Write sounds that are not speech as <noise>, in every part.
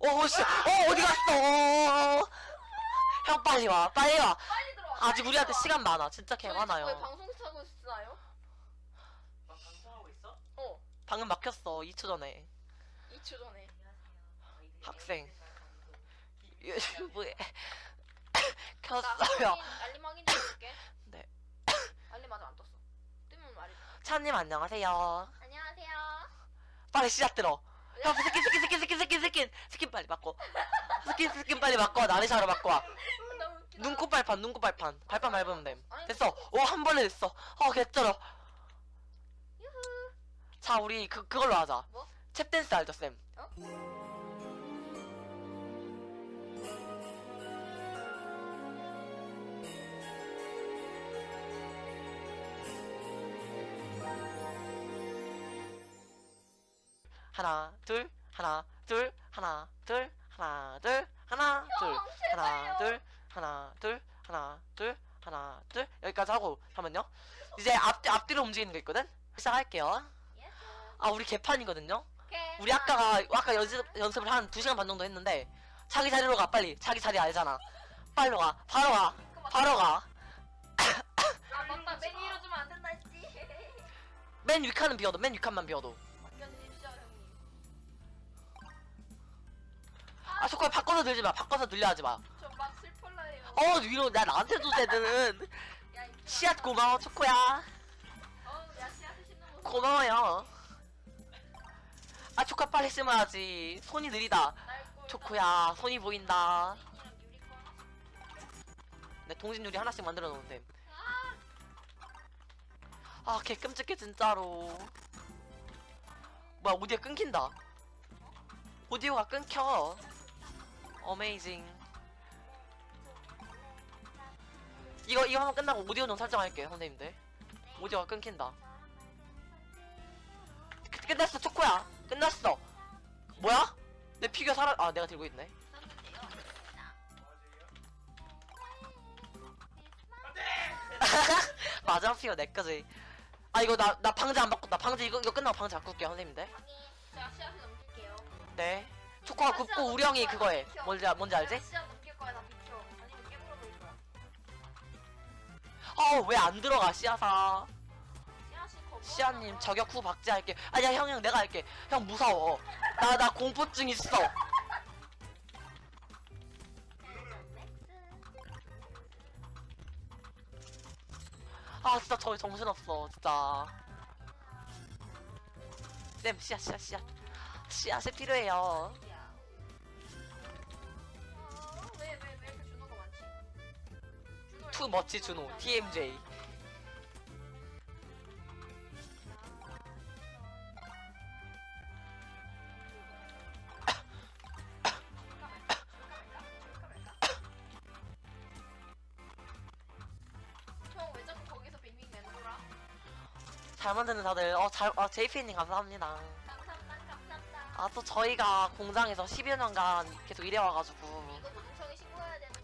어, 씨, 어, 어디 갔어? 형 빨리 와, 빨리 와. 빨리 들어와. 아직 빨리 우리한테 들어와. 시간 많아. 진짜 개 저희 많아요. 방송 타고 있나요? 방송하고 있어? 어. 방금 막혔어. 2초 전에. 2초 전에. 학생. 유튜브에 나 켰어요. 확인, 알림 확인 좀 해볼게. <laughs> 네. 알림 아직 안 떴어. 뜨면 말해. 차님 안녕하세요. 안녕하세요. 빨리 씨앗 들어. 형 스킨 스킨 스킨 스킨 스킨 스킨 스킨 빨리 바꿔. 스킨 스킨 빨리 바꿔. 나르샤로 바꿔. 웃기다. 눈곱 발판 눈곱 발판 발판 밟으면 됨. 됐어. 오 한 번에 됐어. 어 개쩔어. 자 우리 그 그걸로 하자. 뭐? 탭 댄스 알죠 쌤? 어? 하나 둘 하나 둘 하나 둘 하나 둘 하나 둘 형, 하나. 둘 하나 둘 하나 둘 하나 둘. 여기까지 하고 잠깐만요. 이제 앞 앞뒤로 움직이는 거 있거든? 시작할게요. 아 우리 개판이거든요. 우리 아까가 아까 연습 연습을 한 2시간 반 정도 했는데 자기 자리로 가 빨리. 자기 자리 알잖아. 빨리 가 바로 가 바로 아 맞다. 맨 위로 주면 안 된다 했지. 가맨 위칸은 비워도 맨 위칸만 비워도 아 초코야 바꿔서 들지 마. 바꿔서 들려 하지 마어 저막 슬플러요. 위로 나 나한테 줘 쟤들은 야, 이거 씨앗 고마워 초코야. 어우, 야, 씨앗을 심는 모습. 고마워요. 아 초코 빨리 심어야지. 손이 느리다. 초코야 손이 보인다. 내 동진 유리 하나씩 만들어 놓은데. 아, 아개 끔찍해 진짜로. 뭐야 오디오 끊긴다. 오디오가 끊겨 어메이징 이거 이거 한번 끝나고 오디오 좀 설정할게요 선생님들. 오디오가 끊긴다. 끝- 끝났어 초코야. 끝났어. 뭐야? 내 피규어 살아 아 내가 들고 있네. <laughs> 맞아 피규어 내 거지. 아 이거 나 나 방제 안 바꾼다. 방제 이거 이거 끝나고 방제 바꿀게요 선생님들. 네 초코가 굽고 우령이 그거해 뭔지 알- 뭔지 알지? 넘길 거야, 나 비켜. 아니면 깨물어 버릴 거야. 어왜 안 들어가 씨앗아 씨앗이 겁나 씨앗님 많아. 저격 후 박제할게 아니야 형 형 내가 할게 형 무서워 나 나 공포증 있어 <laughs> 아 진짜 저 정신없어 진짜 쌤 씨앗 씨앗 씨앗 씨앗이 필요해요 야. 투 멋지 준호 TMJ 형왜 자꾸 거기서 빙빙 맴돌아? 잘 만드는 다들. 어잘 어, JP님 감사합니다. 감사합니다. 감사합니다. 아 또 저희가 공장에서 10여 년간 계속 일해와가지고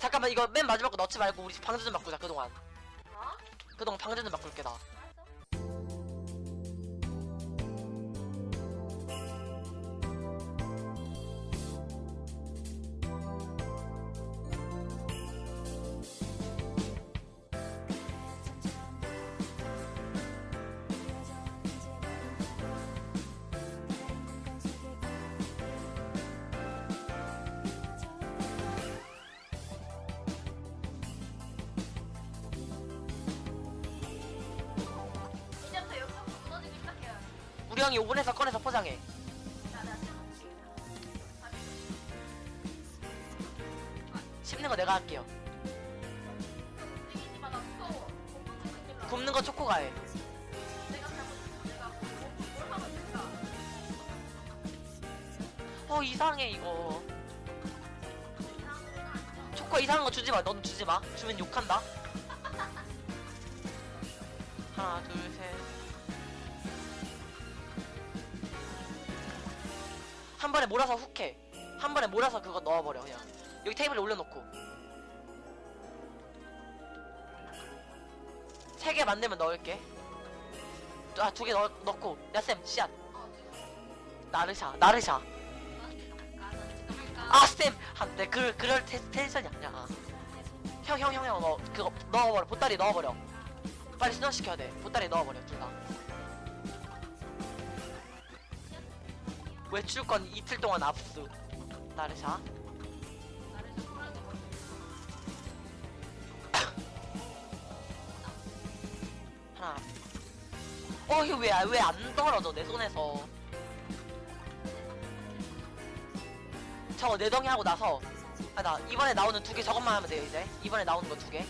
잠깐만 이거 맨 마지막 거 넣지 말고 우리 방제 좀 바꾸자 그동안 어? 그동안 방제 좀 바꿀게 나 형이 오븐에서 꺼내서 포장해 씹는 거 내가 할게요. 굽는 거 초코가 해? 어 이상해 이거? 초코 이상한 거 주지 마 너는 주지 마 주면 욕한다 몰아서 그거 넣어버려 그냥. 여기 테이블에 올려놓고. 세 개 만들면 넣을게. 아 두 개 넣고. 야쌤 씨앗. 나르샤 나르샤. 아? 아쌤! 안돼 그 그럴 테, 텐션이 아니야. 형 형 형형 너 그거 넣어버려. 보따리 넣어버려. 빨리 순환시켜야 돼. 보따리 넣어버려 둘다. 외출권 이틀 동안 압수 나르샤? 하나. 어 이거 왜 왜 안 떨어져 내 손에서? 저거 네 덩이 하고 나서. 아 나 이번에 나오는 두 개 저것만 하면 돼요 이제. 이번에 나오는 거 두 개.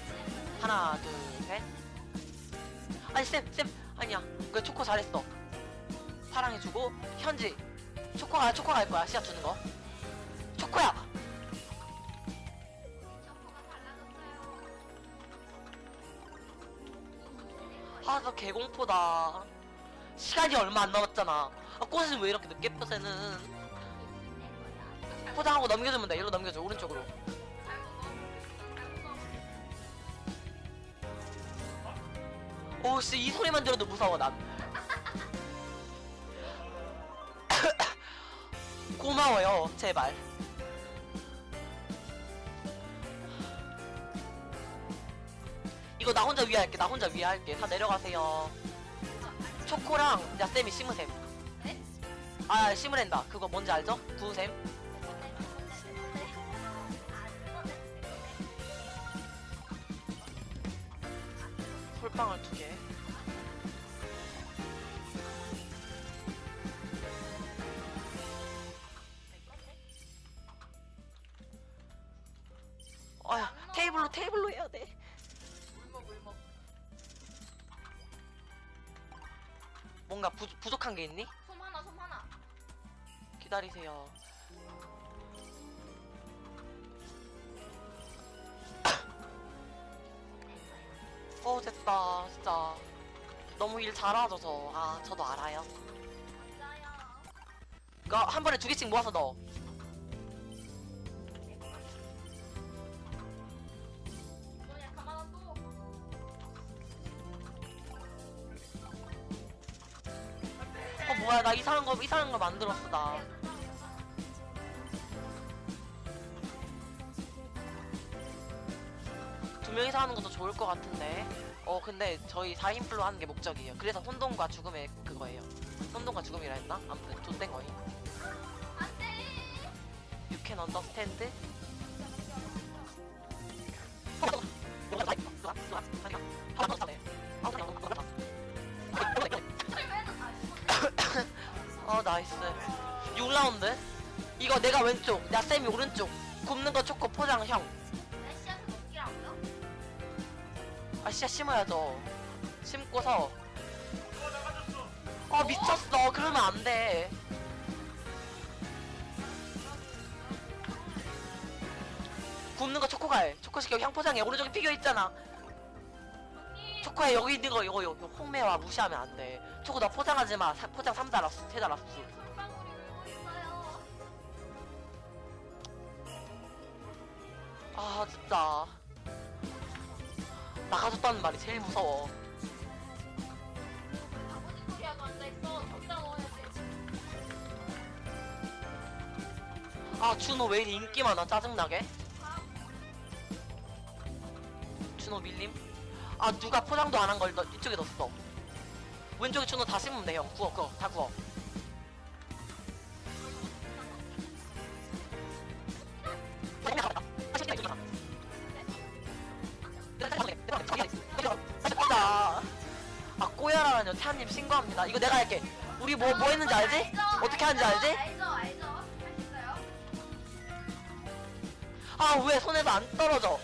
하나 둘셋. 아니 쌤쌤 아니야. 그 초코 잘했어. 사랑해주고 현지. 초코가 초코가 할 거야 시합 주는 거 초코야. 아 나 개공포다. 시간이 얼마 안 남았잖아. 아 꽃은 왜 이렇게 늦게 펴 쟤는? 포장하고 넘겨주면 돼. 일로 넘겨줘 오른쪽으로. 오씨 이 소리만 들어도 무서워 난. <coughs> 고마워요 제발 이거 나 혼자 위에 할게 나 혼자 위에 할게. 다 내려가세요. 초코랑 야 쌤이 심으셈. 네? 아 심으랜다. 그거 뭔지 알죠? 구우셈. 솔방울 두개 어 됐다 진짜. 너무 일 잘하죠 저아 저도 알아요. 그거 한 번에 두 개씩 모아서 넣어. 어 뭐야 나 이상한 거 이상한 거 만들었어 나. 두 명이서 하는 것도 좋을 것 같은데 어 근데 저희 4인 플로 하는 게 목적이에요. 그래서 혼돈과 죽음의 그거예요. 혼돈과 죽음이라 했나? 아무튼 좆된 거임. 안돼 You can understand? 어 나이스. 6라운드? 이거 내가 왼쪽 야 쌤이 오른쪽. 굽는 거 초코 포장 형 씨야 심어야죠 심고서. 아 미쳤어. 그러면 안돼. 굽는 거 초코가 해 초코식 여기 향포장에 오른쪽에 피겨 있잖아. 초코에 여기 있는 거 이거 이거 홍매와 무시하면 안돼. 초코 너 포장하지 마. 사- 포장 3달 압수 3달 압수 아 진짜 나가줬다는 말이 제일 무서워. 아버지 소리하고 앉아있어 덕다 넣어야지 아 준호 왜 이리 인기 많아? 짜증나게? 준호 밀림? 아 누가 포장도 안 한 걸 이쪽에 넣었어. 왼쪽에 준호 다 심으면 돼형. 구워 구워. 다 구워 꼬야라뇨 태아님 신고합니다. 이거 내가 할게. 우리 뭐 뭐 했는지 알지? 어떻게 하는지 알지? 알죠 알죠. 할수 있어요. 아왜 손에서 안 떨어져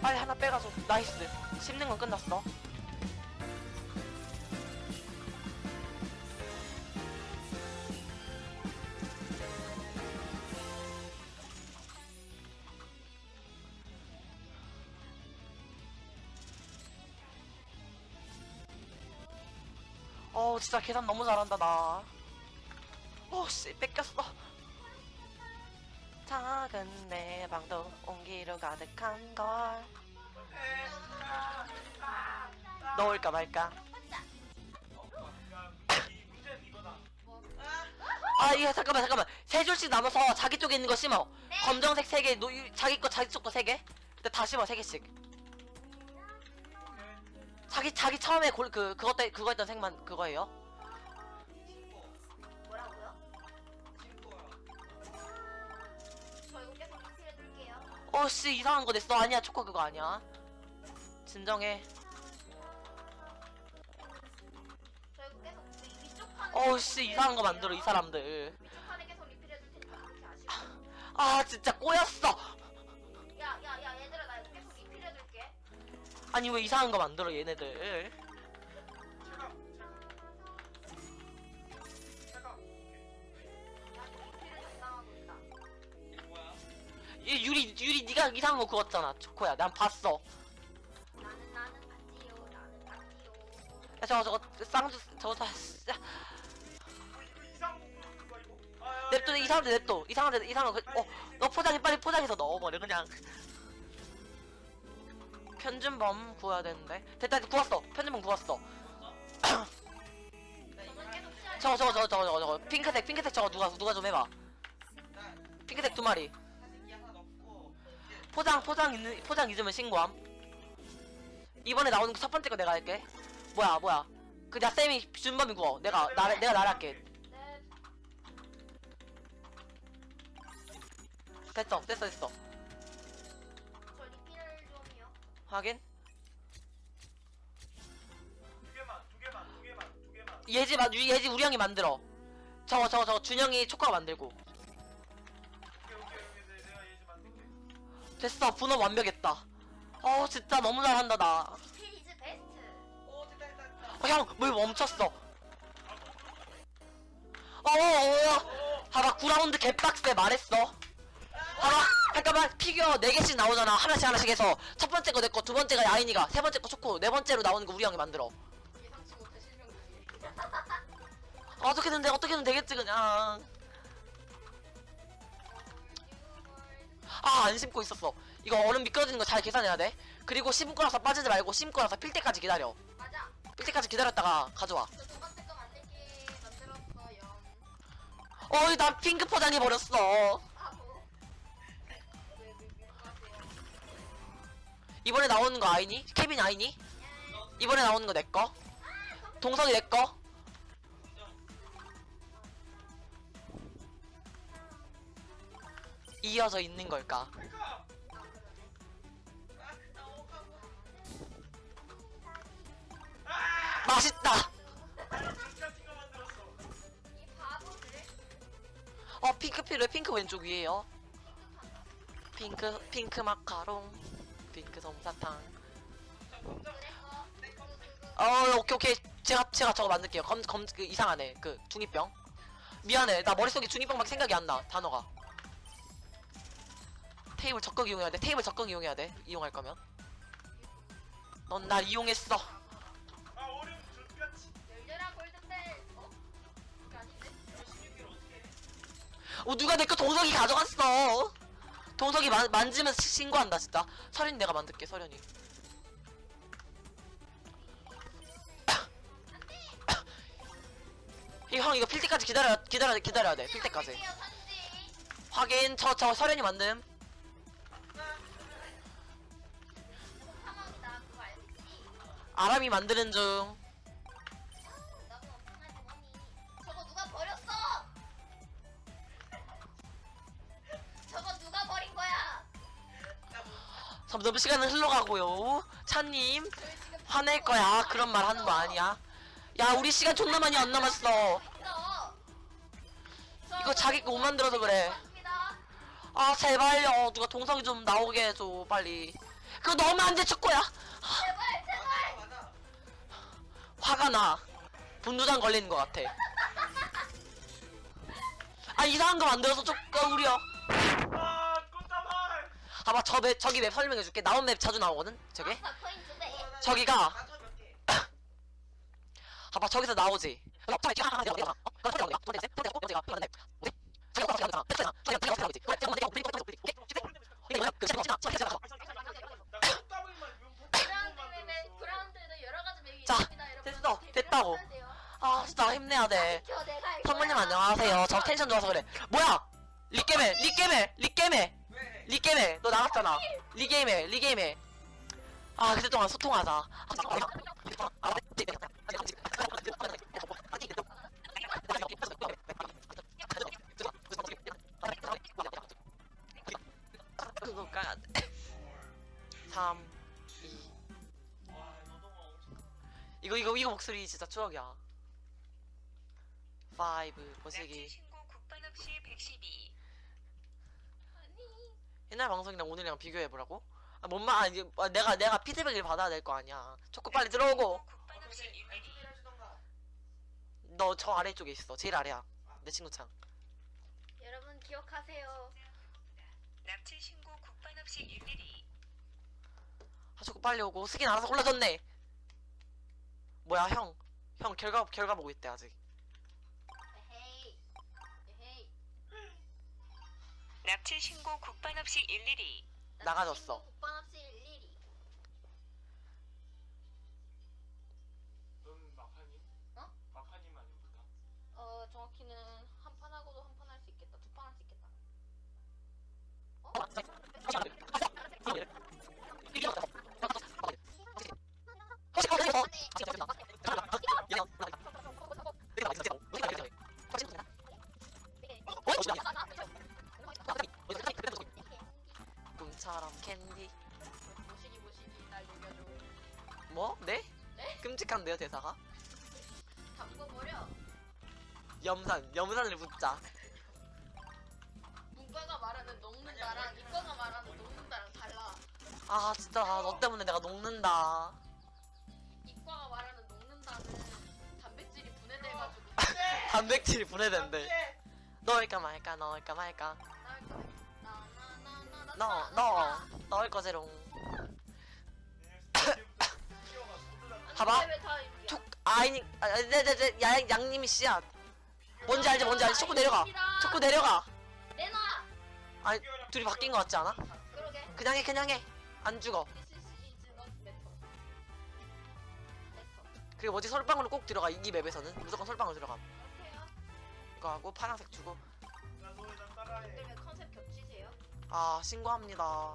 빨리 하나 빼가지고 나이스. 씹는 건 끝났어. 어 진짜 계산 너무 잘한다 나. 어씨 뺏겼어 작은 내 방도 온기로 가득한 걸. 넣을까 말까. 아 이거 잠깐만 잠깐만. 세 줄씩 나눠서 자기 쪽에 있는 거 심어. 검정색 세개 자기 거 자기 쪽 거 세개? 근데 다 심어 세 개씩. 자기 자기 처음에 골 그 그거 때 그거 했던 색만 그거예요? 어씨 이상한 거 냈어. 아니야 초코 그거 아니야. 진정해. 저 계속 어씨 이상한 거 만들어 이 사람들. 위쪽 칸에 계속 리필해둘 테니까 그렇게 아시고. 아 진짜 꼬였어. 야야야 얘들아 나 계속 리필해둘게. 아니 왜 이상한 거 만들어 얘네들 얘 유리 유리 네가 이상한 거 그었잖아. 초코야. 난 봤어. 나는 나는 봤지요. 나는 봤지요. 야 저거 저거 쌍주 저거 다 진짜 냅둬 야, 이상한데 냅둬. 이상한데 이상한 거 빨리, 어, 너 포장해 빨리 포장해서 넣어버려 그냥. 편준범 구해야 되는데. 됐다 구웠어. 편준범 구웠어. 저거 저거 저거 저거 저거. 핑크색 핑크색 저거 누가 누가 좀 해봐. 핑크색 두 마리 포장 포장 있는 포장 잊으면 신고함. 이번에 나오는 거첫 번째 거 내가 할게. 뭐야 뭐야. 그냥 쌤이 준범이 구워 내가 나 내가 나랄게. 네, 됐어 됐어 됐어. 확인. 두 개만, 두 개만, 두 개만, 두 개만. 예지 마 예지 우리 형이 만들어. 저거 저거 저거 준영이 초코가 만들고 됐어 분업 완벽했다 어 진짜 너무 잘한다 나 is best. 오, 됐다, 됐다, 됐다. 어, 형, 물 멈췄어. 어, 어, 어. 봐봐, 9라운드 개빡세 말했어. 봐봐, 잠깐만, 피규어 4개씩 나오잖아. 하나씩 하나씩 해서. 첫 번째 거 내 거, 두 번째가 야인이가, 세 번째 거 초코, 네 번째로 나오는 거 우리 형이 만들어. 예상치 못해 실명 중에. 어떻게든 돼, 어떻게든 되겠지, 그냥. 아, 안 심고 있었어. 이거 얼음 미끄러지는 거 잘 계산해야 돼. 그리고 심고 나서 빠지지 말고 심고 나서 필 때까지 기다려. 맞아. 필 때까지 기다렸다가 가져와. 거. 어이, 나 핑크 포장해버렸어. 이번에 나오는 거 아이니? 케빈 아이니? 이번에 나오는 거 내꺼? 동석이 내꺼? 이어져 있는 걸까? 맛있다! 어 핑크 필요해. 핑크 왼쪽 위에요. 핑크 핑크 마카롱. 핑크 솜사탕. 어 오케이 오케이. 제가 제가 저거 만들게요. 검 검 그 이상하네 그 중이병. 미안해. 나 머릿속에 중이병밖에 생각이 안 나. 단어가 테이블 적극 이용해야 돼 테이블 적극 이용해야 돼 이용할 거면 넌 날 이용했어 아, 얼음 족같이. 열려라 골든벨. 어? 그게 아닌데? 신경질 어떻게 해? 어 누가 내 거 동석이 가져갔어 동석이 만, 만지면 시- 신고한다 진짜 서련이 내가 만들게 서련이 이형 이거 필 때까지 기다려 기다려 기다려야 돼필 때까지. 확인 저저 서련이 만듦 아람이 만드는 중 나도 엄청난 주머니. 저거 누가 버렸어? 저거 누가 버린 거야? 점점 시간은 흘러가고요 저희 지금 화낼 거야 그런 말 하는 거 아니야 야 우리 시간 존나 많이 안 남았어 있어. 이거 자기 거 못 만들어서 그래 맞습니다. 아 제발요 누가 동석이 좀 나오게 해줘 빨리 그거 넣으면 안돼 축구야 화가 나 분두장 걸리는 것 같아 아 이상한 거 만들어서 조금 우려 아, 꽃다발. 아봐 저맵 저기 맵 설명해줄게 나온 맵 자주 나오거든 저게. 저기가. 아봐 저기서 나오지 자. 됐어, 됐다고. 아 진짜 힘내야 돼. 거야. 안녕하세요. 저 텐션 좋아서 그래. 뭐야? 리게메 리게메 리게메 왜? 리게메 너 나갔잖아. 리게메 리게메 아 그때 동안 소통하자. 그거 까야 돼. 3 이거 이거 이거 목소리 진짜 추억이야 5 보시기 신고 국번 없이 112. 아니. 옛날 방송이랑 오늘이랑 비교해 보라고? 아, 뭔 말, 아니, 아, 내가, 내가 피드백을 받아야 될 거 아니야. 초코 빨리 들어오고. 국번 없이 어떻게 112. 안쪽에 해주던가. 너저 아래쪽에 있어. 제일 아래야. 내 친구 창. 여러분 기억하세요. 납치 신고 국번 없이 112. 아, 초코 빨리 오고. 스킨 알아서 골라줬네. 뭐야, 형. 형, 결과, 결과 보고 있대, 아직. 납치 신고 국번 없이 112. 나가졌어. 국번 없이 일일이. 넌 마파님? 어? 마파님 아닙니까? 어 정확히는 한 판 하고도 한 판 할 수 있겠다. 두 판 할 수 있겠다. 꿈 끔찍한데요, 대사가? 담궈 버려. 염산, 염산을 묻자. 문과가 말하는 녹는다랑 이과가 말하는 녹는다랑 달라. 아, 진짜, 아, 너 때문에 내가 녹는다. 이과가 말하는 녹는다는 단백질이 분해돼가지고 단백질이 분해된대. 넣을까 말까, 넣을까 말까. 나나나나나 넣어, 넣어. 넣을 거제롱. 아이니, 아, 네, 네, 네, 야, 양님이 씨앗. 뭔지 알지, 뭔지 알지? 초코 내려가. 초코 내려가. 내놔. 아니, 둘이 바뀐 거 같지 않아? 그러게. 그냥 해, 그냥 해. 안 죽어. 그리고 뭐지, 솔방울로 꼭 들어가. 이 맵에서는. 무조건 솔방울 들어가. 이거 하고, 파란색 주고. 근데 왜 컨셉 겹치세요? 아, 신고합니다.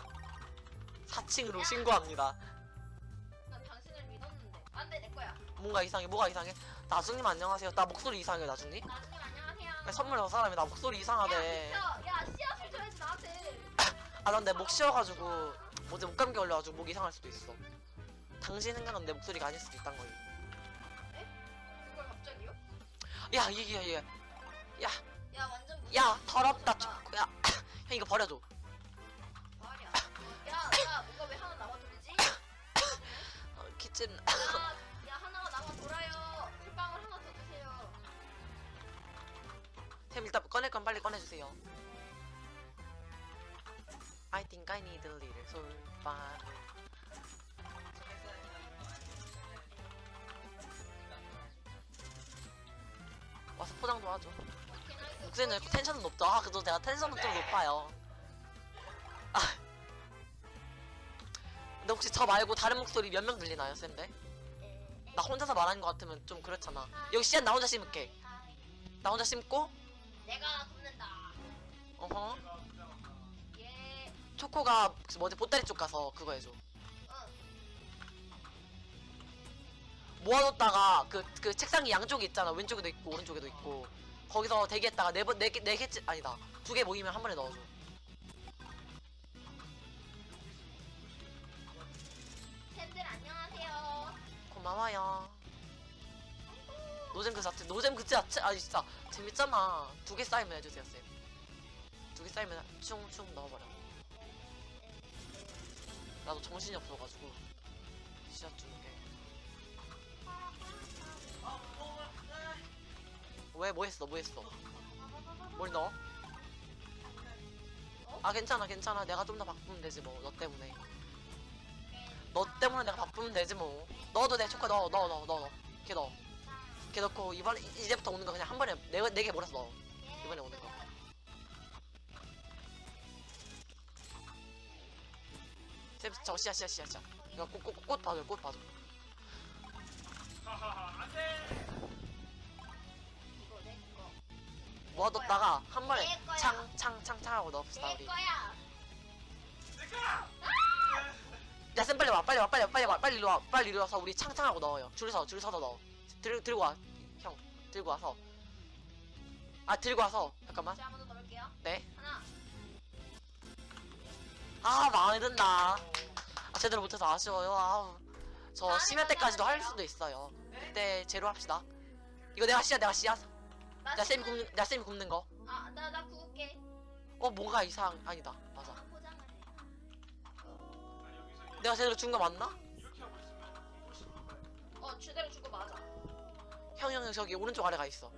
4층으로 신고합니다. 난 당신을 믿었는데. 안돼 내 거야. 뭔가 이상해, 뭐가 이상해? 나중님 안녕하세요. 나 목소리 이상해, 나중님? 나중에 안녕하세요. 선물 여 사람이 나 목소리 이상하대. 야. 야 씨앗을 줘야지 나한테. <laughs> 아, 난 내 목 쉬어가지고, 어제 목감기 걸려가지고 목 이 상할 수도 있어. 당신 생각은 내 목소리가 아닐 수도 있단 거예요. 그걸 갑자기요? 야, 이게, 이게. 야, 야 완전. 야, 더럽다, 무섭다. 초코. 야, <laughs> 형 이거 버려줘. 말이야. 야, 야, 뭔가 왜 하나 남아 돌지? <laughs> 어, 기침. 야, 템 일단 꺼낼 건 빨리 꺼내주세요. I think I need a little 솔방. 와서 포장 도와줘. 목소리는 텐션은 높죠. 아, 그래도 내가 텐션은 좀 높아요. 아. 근데 혹시 저 말고 다른 목소리 몇 명 들리나요, 쌤들? 나 혼자서 말하는 것 같으면 좀 그렇잖아. 여기 씨앗 나 혼자 심을게. 나 혼자 심고, 내가 굽는다. 어허. 예. 초코가 그 뭐지 보따리 쪽 가서 그거 해줘. 응. 모아뒀다가 그 그 책상이 양쪽에 있잖아. 왼쪽에도 있고 오른쪽에도 있고. 거기서 대기했다가 네번네개네 개째 아니다 두 개 모이면 한 번에 넣어줘. 팬들 안녕하세요. 고마워요. 노잼 그 자체 노잼 그 자체 아니 진짜 재밌잖아. 두 개 쌓이면 해주세요 쌤. 두 개 쌓이면 충충 넣어버려. 나도 정신이 없어가지고 씨앗 주는 게. 왜뭐 했어 뭐 했어? 뭘 넣어? 아 괜찮아 괜찮아 내가 좀 더 바꾸면 되지 뭐 너 때문에 너 때문에 내가 바꾸면 되지 뭐 넣어도 돼 초코 넣어 넣어 넣어 넣어 걔 넣어 걔 넣고 이번에 이제부터 오는 거 그냥 한 번에 네개 몰아서 넣어 이번에 오는 거. 쌤, 저 씨앗 씨앗 씨앗 씨앗 이거 꽃 꽃 꽃 봐줘 꽃 봐줘. 안돼! 이거 내 거. 모아뒀다가 한 번에 내 거야. 창창창 창 하고 넣읍시다 내 우리. 거야. 야쌤 빨리 와 빨리 와 빨리 와 빨리 와 빨리 이리 와 빨리 이리 와서 우리 창창하고 넣어요. 줄서줄 서서 넣어 들, 들고 와 형 들고 와서. 아 들고 와서. 잠깐만. 제가 먼저 넣을게요. 네. 하나. 아 마음에 든다. 아 제대로 못해서 아쉬워요. 아우. 저 심야 때까지도 할 수도 있어요. 그때 제로 합시다. 이거 내가 씨앗 내가 씨앗 나 쌤이 굽는 내가 쌤이 굽는 거어 아, 나, 나 구울게. 뭔가 이상 아니다. 맞아. 포장을 해. 아 내가 제대로 준 거 맞나? 어, 제대로 준 거 맞아. 형형 저기 오른쪽 아래 가 있어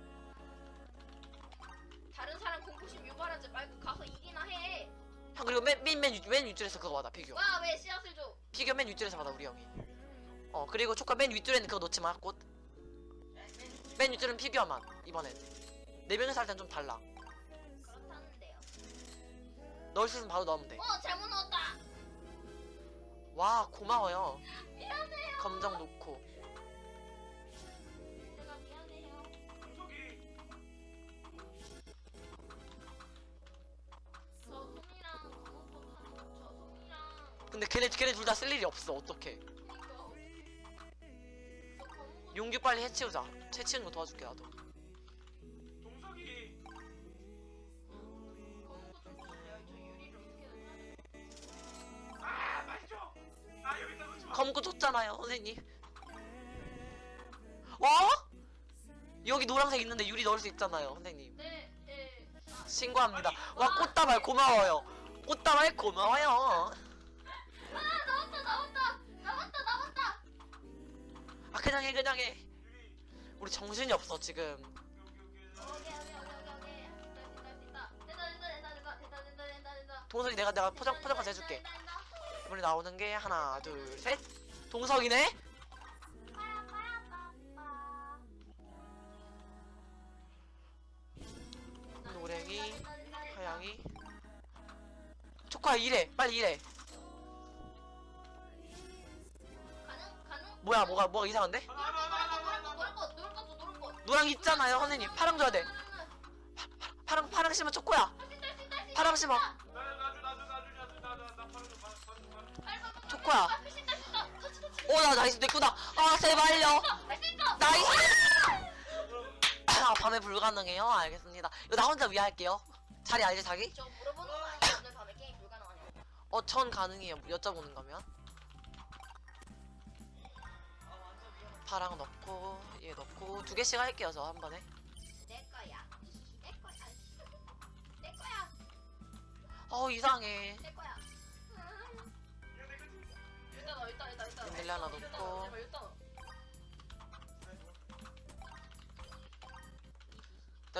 다른 사람 공포심 유발하지 말고 가서 이기나 해. 형 그리고 맨맨맨 맨 윗줄에서 그거 받아 피규어 와, 왜 씨앗을 줘? 피규어 맨 윗줄에서 받아 우리 형이 어 그리고 초카 맨 윗줄에는 그거 놓지 마꽃맨 윗줄은 피규어만 이번엔 네 명이서 할 땐 좀 달라 그렇다는데요. 넣을 수 있으면 바로 넣으면 어, 잘못 넣었다. 돼와 고마워요 미안해요. 검정 놓고 근데 걔네 걔네 둘 다 쓸 일이 없어. 어떡해. 용규 빨리 해치우자. 해치우는 거 도와줄게 나도. 동석이? 아 맛있죠 아 여기다 줬잖아요 선생님. 어? 여기 노란색 있는데 유리 넣을 수 있잖아요 선생님. 네, 네. 아, 신고합니다. 와 꽃다발 고마워요. 꽃다발 고마워요 아 그냥 해 그냥 해 유리 우리 정신이 없어 지금. 동석이 내가 내가 포장 포장까지 해줄게. 이번에 나오는 게 하나 둘 셋 동석이네. 노랭이. 하양이 초코야 이래 빨리 이래 뭐야 뭐가 뭐가 이상한데. 노랑 있잖아요 선생님 파랑 줘야 돼 파랑 파랑 심은 초코야. 파랑 심어. 초코야. 오나 nice 내꾸다 아 제발요. nice 아 밤에 불가능해요 알겠습니다 이거 나 혼자 위할게요 자리 알지 자기? 저 물어보는 거 아니야? 오늘 밤에 게임 불가능하냐고. 어전 가능해요 여쭤보는 거면 파랑 넣고 얘 넣고 두 개씩 할게요 저 한 번에 내 거야. 내 거야. 내 거야. 어 이상해 내 거야. 일단 넣어, 일단, 일단, 일단. 밀리 하나 넣고. 일단 넣어.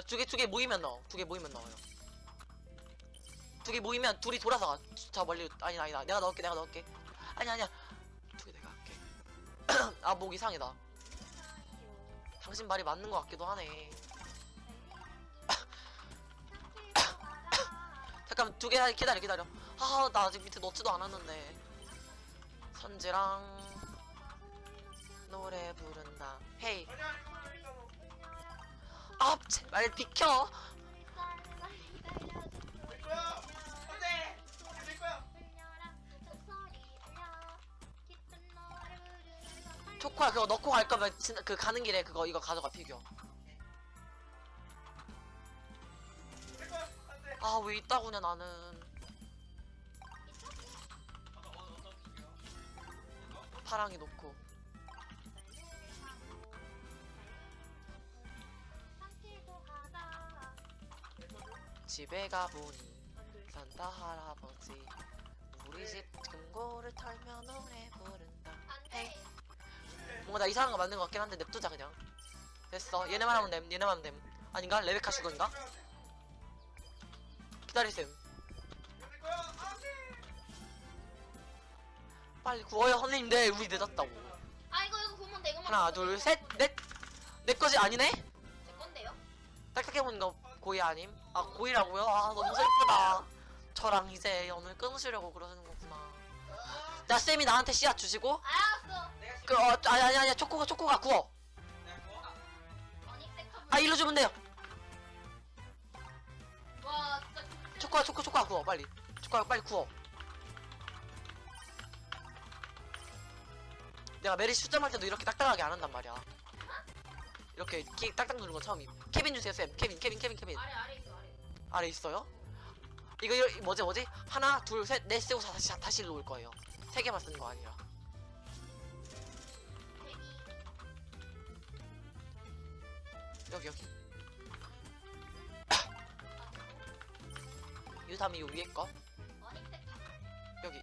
두개 두 개 모이면 넣어 두 개 모이면 넣어요 두 개 모이면 둘이 돌아서 가. 저 멀리 아니 아니다 내가 넣을게 내가 넣을게 아니 아니야 두개 <coughs> 아 목 이상이다. 당신 말이 맞는 것 같기도 하네. <coughs> 잠깐만 두개 기다려 기다려. 아 나 아직 밑에 넣지도 않았는데. 선지랑 노래 부른다. 헤이. 아 제발 비켜 초코야 그거 넣고 갈 거면 진, 그 가는 길에 그거 이거 가져가 피규어 내 거야 안돼 아왜 있다구냐 나는. 파랑이 놓고. 집에 가보니 산타 할아버지. 우리 집 금고를 털며 노래 부른다. 안돼 뭔가 나 이상한 거 만든 것 같긴 한데 냅두자 그냥 됐어 얘네만 하면 됨 얘네만 하면 됨 아닌가? 레베카 슈건가? 기다리셈. 빨리 구워요 선생님들 우리 늦었다고 아 이거 이거 보면 돼 이거만 하나 보면 돼. 둘셋넷 내 거지 아니네? 제 건데요? 딱딱해보는 거 고이 아님? 아 고이라고요? 아 너무 슬프다 저랑 이제 오늘 끊으시려고 그러시는 거구나 나 쌤이 나한테 씨앗 주시고 알았어 그 어 아니 아니 아니 초코가 초코가 구워. 아 일로 주면 돼요. 와 진짜 초코가 초코 초코가 구워. 빨리. 초코가 빨리 구워. 내가 메리 수점할 때도 이렇게 딱딱하게 안 한단 말이야. 이렇게 키, 딱딱 누르는 건 처음임 케빈 주세요 쌤. 케빈 케빈 케빈 케빈. 아래 아래 있어 아래. 아래 있어요? 이거 이- 뭐지 뭐지? 하나 둘 셋 넷 세고 다시 다시 일로 올 거예요. 세 개만 쓰는 거 아니라 여기 여기. <coughs> 유담이 요 위에 거 여기.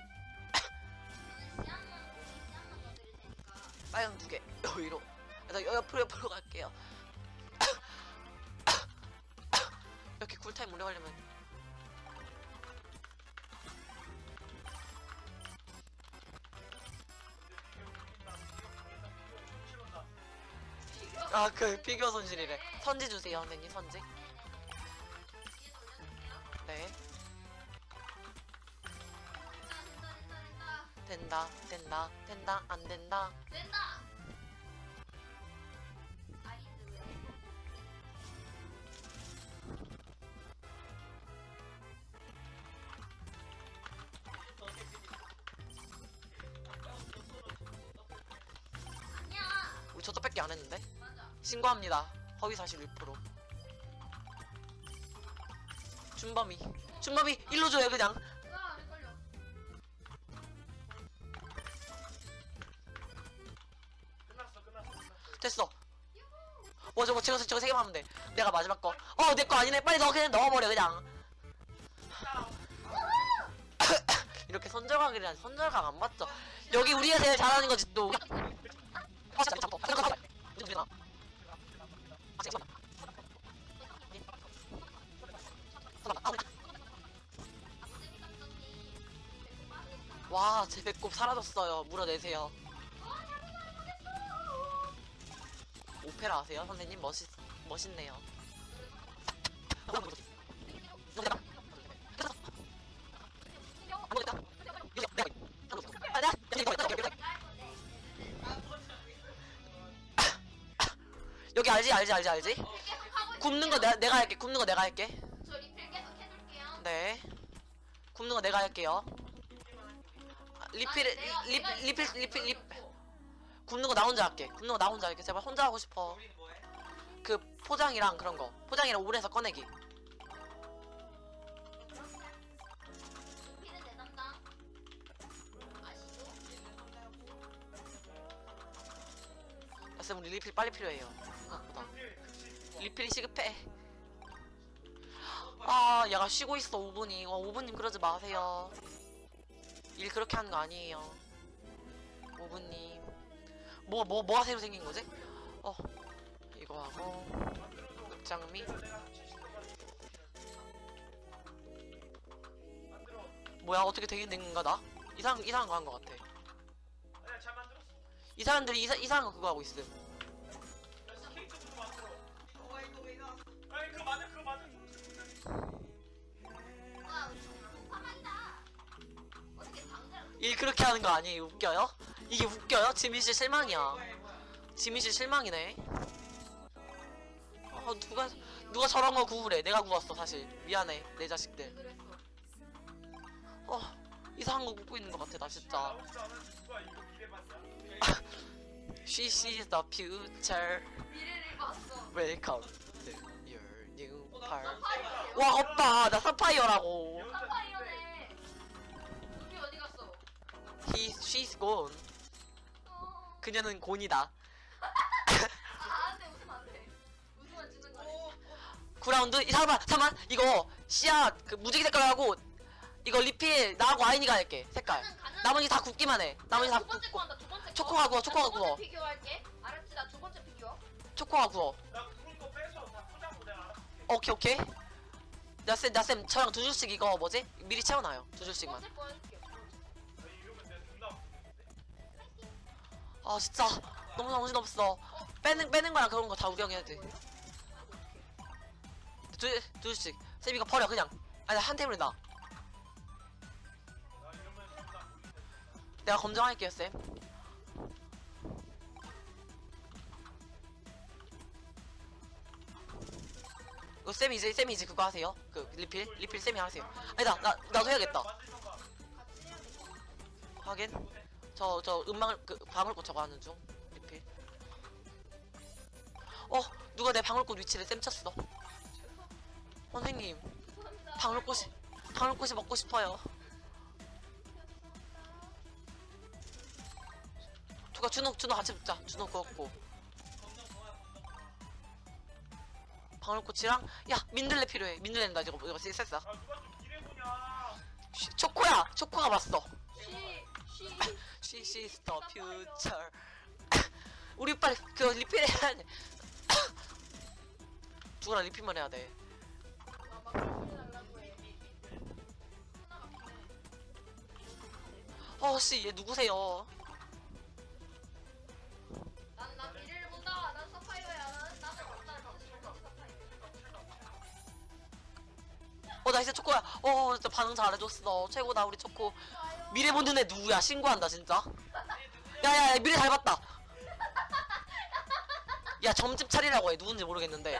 빨간 두개. 여기로. 여- 옆으로 옆으로 갈게요. <coughs> <coughs> 이렇게 쿨타임 오래 걸리면 아 그 피규어 손실이래. 선지 주세요 선생님 선지. 네. 된다 된다 된다 안 된다 된다 신고합니다. 허위 사실 1% 준범이. 준범이 일로 줘요 그냥. 됐어. 뭐 저거 저거 저거 세 개만 하면 돼. 내가 마지막 거어 내 거 아니네. 빨리 넣어 그냥 넣어버려 그냥. <coughs> 이렇게 손절각이란 손절각 안 맞죠? 여기 우리가 제일 잘하는 거지 또 배꼽 사라졌어요. 물어내세요. 오페라 아세요? 선생님 멋있, 멋있네요. 여기 알지 알지 알지 알지? 굽는 거 내가 내가 할게. 굽는 거 내가 할게. 네. 굽는 거 내가 할게요. 아, 리필 아니, 내가- 리, 내가 리필 리필 리필 리. 굽는 거 나 혼자 할게. 굽는 거 나 혼자 할게. 제발 혼자 하고 싶어. 뭐해? 그 포장이랑 그런 거. 포장이랑 오븐에서 꺼내기. 리필은 내 담당 아시죠? 야, 쌤 우리 리필 빨리 필요해요. 생각보다. 리필이 시급해. 아, 얘가 쉬고 있어 5분이. 어, 5분님 그러지 마세요. 일 그렇게 하는 거 아니에요. 5분님. 뭐, 뭐, 뭐가 새로 생긴 거지? 어, 이거 하고, 장미. 뭐야, 어떻게 되긴 된 건가, 나? 이상, 이상한 거 한 거 같아. 잘 만들었어. 이 사람들이 이사, 이상한 거 그거 하고 있음. 일 그렇게 하는 거 아니에요? 웃겨요? 이게 웃겨요? 지민씨 실망이야. 지민씨 실망이네. 아, 누가, 누가 저런 거 구우래. 내가 구웠어, 사실. 미안해, 내 자식들. 어, 이상한 거 굽고 있는 것 같아, 나 진짜. <laughs> She sees the future. 미래를 봤어 Welcome to your new part. 와, 오빠, 나 사파이어라고. 사파이어 He, she's gone. 어... 그녀는 곤이다. 아 안 돼 웃으면 안 돼. 웃으면 주는 거야? 구라운드? 이 잠깐만, 잠깐만. 이거 씨앗 그 무지개 색깔 하고 이거 리필 나하고 아이니가 할게. 색깔. 가능 가능. 나머지 다 굽기만 해. 나머지 다 두 번째 거 굽고. 한다 두 번째 거 초코가 구워, 초코가 나두 번째 구워. 비교할게. 알았지? 나 두 번째 비교. 초코가 구워. 나 구운 거 빼서 다 포장도 내가 알아서 오케이 오케이. 나쌤 나쌤 저랑 두 줄씩 이거 뭐지? 미리 채워놔요. 두 두 줄씩만. 번째 거 해줄게 아 진짜. 너무 정신없어. 빼는 빼는 거랑 그런 거 다 우경해야 돼. 두, 두 줄씩. 쌤 이거 버려 그냥. 아니 한 놔. 나 내가 검정할게요 쌤. 이거 쌤이 이제 쌤이 이제 그거 하세요. 그 리필? 리필 쌤이 하세요. 아니다 나 나도 해야겠다. 만들 저 저 음방울 그 방울꽃 저거 하는 중 리필. 어 누가 내 방울꽃 위치를 쌤 쳤어. 선생님 방울꽃이 방울꽃이 먹고 싶어요. 누가 준호 준호 같이 붙자. 준호 그었고. 방울꽃이랑 야 민들레 필요해. 민들레는 나 이거 이거 아 누가 좀 일해보냐. 초코야! 초코가 봤어 She she's the future. <laughs> 우리 빨리 그 리필 해야 돼. <coughs> 누구랑 리필만 해야 돼. 어씨 얘 누구세요? 난, 난 미래를 본다. 난 사파이어야. 나는 없다. 어 나 이제 초코야. 어 진짜 반응 잘해줬어. 최고다 우리 초코. 미래 보는 애 누구야? 신고한다 진짜. 야야야 미래 잘 봤다. 야 점집 차리라고 해 누군지 모르겠는데.